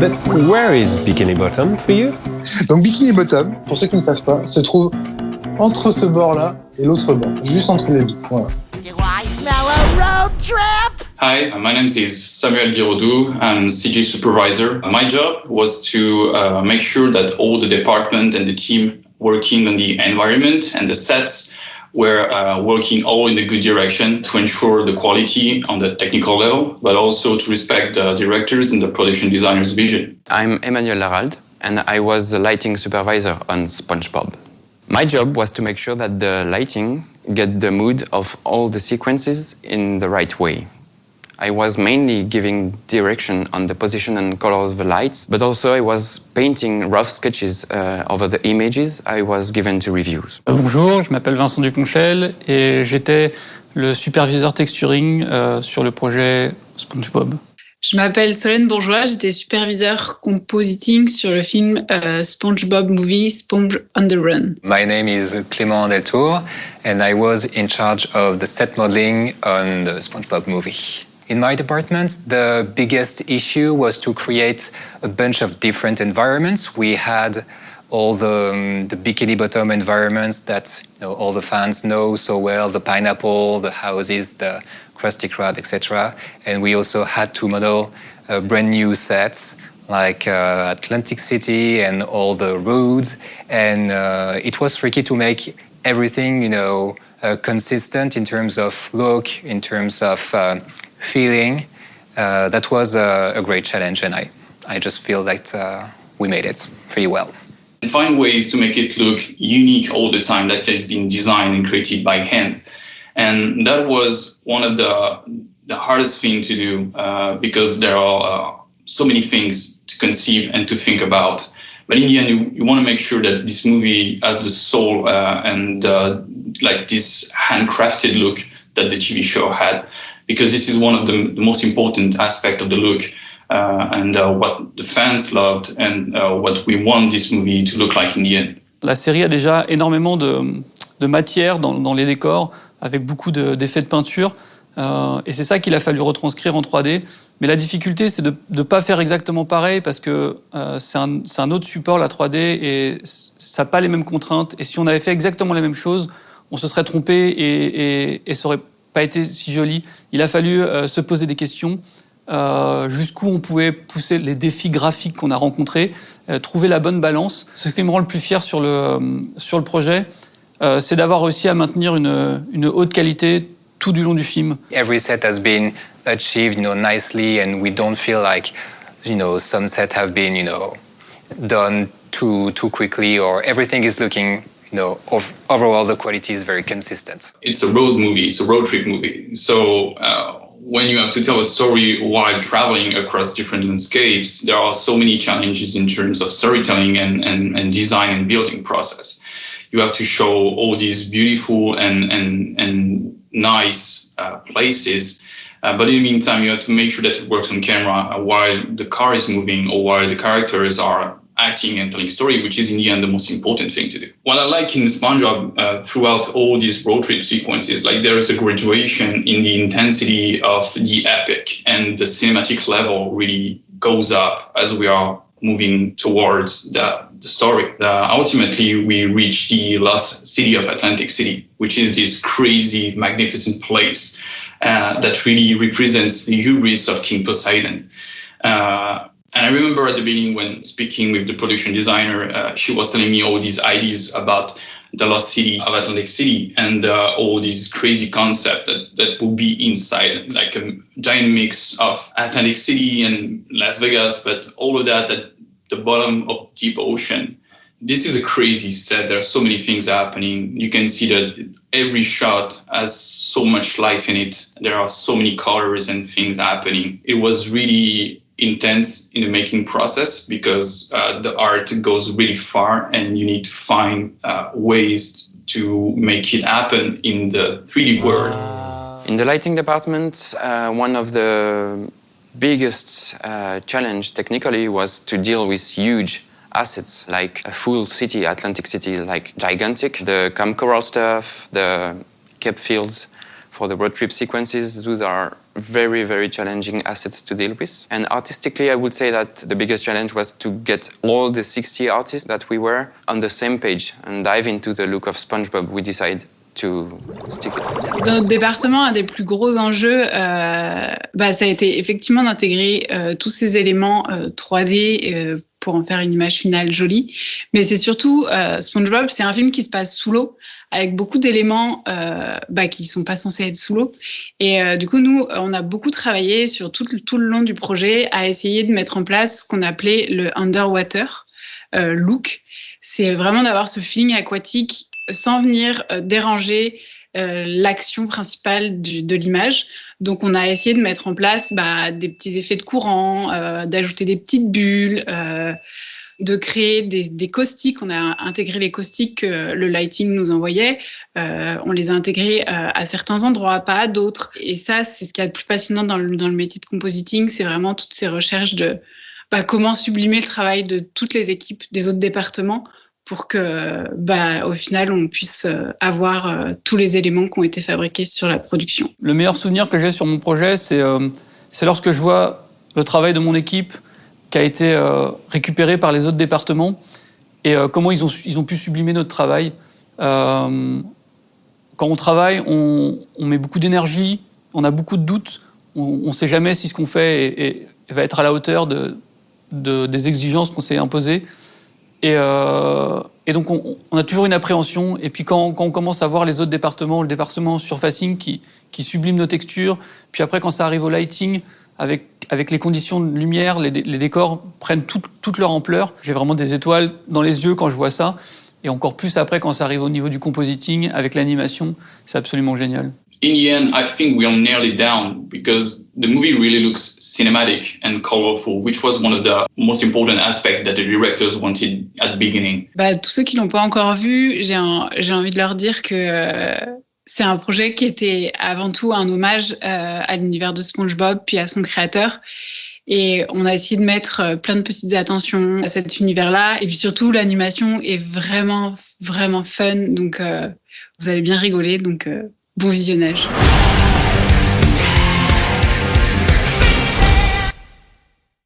But where is Bikini Bottom for you? Donc Bikini Bottom, pour ceux qui ne savent pas, se trouve entre ce bord-là et l'autre bord, juste entre les deux. Voilà. Hi, my name is Samuel Giroudou. I'm CG supervisor. My job was to uh, make sure that all the department and the team working on the environment and the sets were uh, working all in a good direction to ensure the quality on the technical level, but also to respect the directors and the production designers' vision. I'm Emmanuel Larald, and I was the lighting supervisor on SpongeBob. My job was to make sure that the lighting get the mood of all the sequences in the right way. I was mainly giving direction on the position and color of the lights, but also I was painting rough sketches uh, over the images I was given to reviews. Bonjour, je m'appelle Vincent Duponchel et j'étais le superviseur texturing euh, sur le projet SpongeBob. Je m'appelle Solène Bourgeois, j'étais superviseur compositing sur le film euh, SpongeBob Movie Sponge on the Run. My name is Clément Deltour and I was in charge of the set modeling on the SpongeBob movie. In my department, the biggest issue was to create a bunch of different environments. We had all the, um, the bikini bottom environments that you know, all the fans know so well, the pineapple, the houses, the Krusty Krab, etc. And we also had to model uh, brand new sets like uh, Atlantic City and all the roads. And uh, it was tricky to make everything, you know, uh, consistent in terms of look, in terms of uh, feeling. Uh, that was a, a, great challenge, and I, I just feel that uh, we made it pretty well. And find ways to make it look unique all the time that has been designed and created by hand. And that was one of the, the hardest thing to do uh, because there are uh, so many things to conceive and to think about. But in the end, you, you want to make sure that this movie has the soul uh, and uh, like this handcrafted look that the TV show had because this is one of the, the most important aspect of the look uh, and uh, what the fans loved and uh, what we want this movie to look like in the end. La série a déjà énormément de, matière dans, les décors, avec beaucoup d'effets de, peinture. Euh, et c'est ça qu'il a fallu retranscrire en 3D. Mais la difficulté, c'est de ne pas faire exactement pareil parce que euh, c'est un, autre support, la 3D, et ça n'a pas les mêmes contraintes. Et si on avait fait exactement la même chose, on se serait trompé et, et, et ça aurait pas été si joli. Il a fallu euh, se poser des questions. Euh, jusqu'où on pouvait pousser les défis graphiques qu'on a rencontrés, euh, trouver la bonne balance. Ce qui me rend le plus fier sur le, euh, sur le projet, euh, c'est d'avoir réussi à maintenir une, une haute qualité tout du long du film. Every set has been achieved, you know, nicely, and we don't feel like, you know, some sets have been, you know, done too too quickly, or everything is looking no, overall the quality is very consistent. It's a road movie, it's a road trip movie. So uh, when you have to tell a story while traveling across different landscapes, there are so many challenges in terms of storytelling and, and, and design and building process. You have to show all these beautiful and, and, and nice uh, places uh, but in the meantime, you have to make sure that it works on camera while the car is moving or while the characters are acting and telling story, which is in the end the most important thing to do. What I like in SpongeBob uh, throughout all these road trip sequences, like there is a graduation in the intensity of the epic and the cinematic level really goes up as we are moving towards the, the story. Uh, ultimately, we reach the last city of Atlantic City, which is this crazy, magnificent place uh, that really represents the hubris of King Poseidon. Uh, and I remember at the beginning when speaking with the production designer, uh, she was telling me all these ideas about the lost city of Atlantic City and uh, all these crazy concept that, that will be inside, like a giant mix of Atlantic City and Las Vegas, but all of that at the bottom of deep ocean. This is a crazy set. There are so many things happening. You can see that every shot has so much life in it. There are so many colors and things happening. It was really intense in the making process because uh, the art goes really far and you need to find uh, ways to make it happen in the 3D world. In the lighting department, uh, one of the biggest uh, challenge technically was to deal with huge assets like a full city, Atlantic City, like gigantic, the Camp Coral stuff, the Cape Fields, For the road trip sequences, those are very, very challenging assets to deal with. And artistically, I would say that the biggest challenge was to get all the 60 artists that we were on the same page and dive into the look of SpongeBob. We decided to stick it. Dans notre département, un des plus gros enjeux, euh, bah, ça a été effectivement d'intégrer euh, tous ces éléments euh, 3D euh, pour en faire une image finale jolie. Mais c'est surtout euh, SpongeBob, c'est un film qui se passe sous l'eau, avec beaucoup d'éléments euh, bah, qui sont pas censés être sous l'eau. Et euh, du coup, nous, on a beaucoup travaillé sur tout, tout le long du projet à essayer de mettre en place ce qu'on appelait le underwater look. C'est vraiment d'avoir ce feeling aquatique sans venir euh, déranger euh, l'action principale de l'image. Donc, on a essayé de mettre en place bah, des petits effets de courant, euh, d'ajouter des petites bulles, de créer des, caustiques. On a intégré les caustiques que le lighting nous envoyait. On les a intégrés à certains endroits, pas à d'autres. Et ça, c'est ce qui est le plus passionnant dans le métier de compositing, c'est vraiment toutes ces recherches de bah, comment sublimer le travail de toutes les équipes des autres départements pour que, bah, au final, on puisse euh, avoir euh, tous les éléments qui ont été fabriqués sur la production. Le meilleur souvenir que j'ai sur mon projet, c'est euh, lorsque je vois le travail de mon équipe qui a été récupéré par les autres départements et comment ils ont, pu sublimer notre travail. Quand on travaille, on, met beaucoup d'énergie, on a beaucoup de doutes, on ne sait jamais si ce qu'on fait va être à la hauteur de, de des exigences qu'on s'est imposées. Et, euh, et, donc, on, a toujours une appréhension. Et puis, quand, on commence à voir les autres départements, le département surfacing qui, sublime nos textures, puis après, quand ça arrive au lighting, avec, avec les conditions de lumière, les, décors prennent tout, toute leur ampleur. J'ai vraiment des étoiles dans les yeux quand je vois ça. Et encore plus après, quand ça arrive au niveau du compositing, avec l'animation, c'est absolument génial. In the end, I think we are nearly down because the movie really looks cinematic and colorful, which was one of the most important aspects that the directors wanted at the beginning. Bah, tous ceux qui l'ont pas encore vu, j'ai envie de leur dire que euh, c'est un projet qui était avant tout un hommage euh, à l'univers de SpongeBob puis à son créateur. Et on a essayé de mettre euh, plein de petites attentions à cet univers-là. Et puis surtout, l'animation est vraiment, vraiment fun. Donc, euh, vous allez bien rigoler. Donc, euh, Bon visionnage.